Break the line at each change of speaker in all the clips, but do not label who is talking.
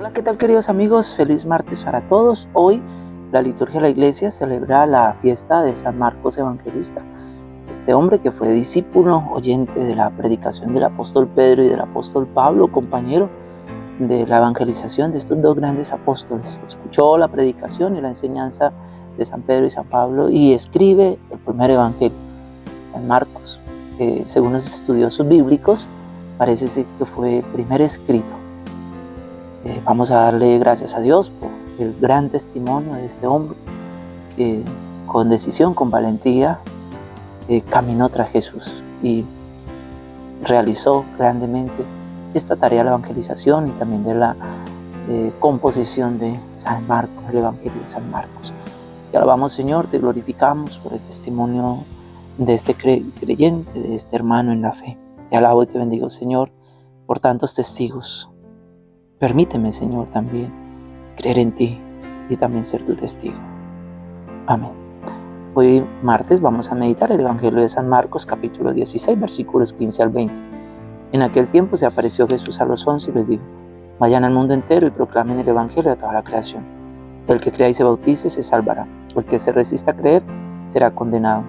Hola, ¿qué tal queridos amigos? Feliz martes para todos. Hoy la liturgia de la iglesia celebra la fiesta de San Marcos Evangelista. Este hombre que fue discípulo, oyente de la predicación del apóstol Pedro y del apóstol Pablo, compañero de la evangelización de estos dos grandes apóstoles. Escuchó la predicación y la enseñanza de San Pedro y San Pablo y escribe el primer evangelio, San Marcos. que según los estudiosos bíblicos, parece ser que fue el primer escrito eh, vamos a darle gracias a Dios por el gran testimonio de este hombre que con decisión, con valentía, eh, caminó tras Jesús y realizó grandemente esta tarea de la evangelización y también de la eh, composición de San Marcos, el Evangelio de San Marcos. Te alabamos Señor, te glorificamos por el testimonio de este creyente, de este hermano en la fe. Te alabo y te bendigo Señor por tantos testigos Permíteme, Señor, también creer en ti y también ser tu testigo. Amén. Hoy martes vamos a meditar el Evangelio de San Marcos capítulo 16 versículos 15 al 20. En aquel tiempo se apareció Jesús a los once y les dijo, vayan al mundo entero y proclamen el Evangelio a toda la creación. El que crea y se bautice se salvará, el que se resista a creer será condenado.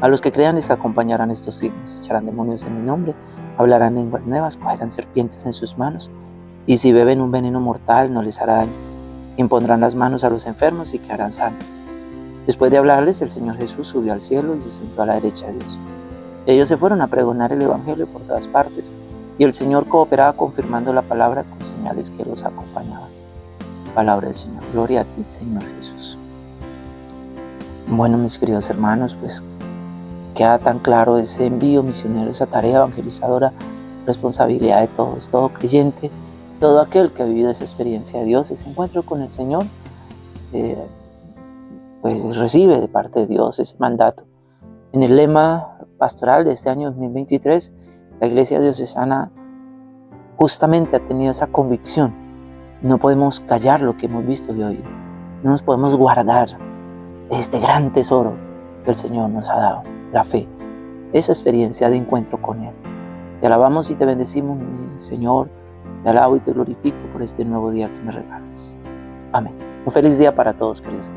A los que crean les acompañarán estos signos, echarán demonios en mi nombre, hablarán lenguas nuevas, cogerán serpientes en sus manos, y si beben un veneno mortal no les hará daño. Impondrán las manos a los enfermos y quedarán sanos. Después de hablarles, el Señor Jesús subió al cielo y se sentó a la derecha de Dios. Ellos se fueron a pregonar el Evangelio por todas partes, y el Señor cooperaba confirmando la palabra con señales que los acompañaban. Palabra del Señor. Gloria a ti, Señor Jesús. Bueno, mis queridos hermanos, pues queda tan claro ese envío misionero, esa tarea evangelizadora, responsabilidad de todos, todo creyente todo aquel que ha vivido esa experiencia de Dios, ese encuentro con el Señor, eh, pues recibe de parte de Dios ese mandato. En el lema pastoral de este año 2023, la Iglesia Diocesana justamente ha tenido esa convicción. No podemos callar lo que hemos visto y oído. No nos podemos guardar este gran tesoro que el Señor nos ha dado, la fe, esa experiencia de encuentro con Él. Te alabamos y te bendecimos, Señor, te alabo y te glorifico por este nuevo día que me regalas. Amén. Un feliz día para todos, queridos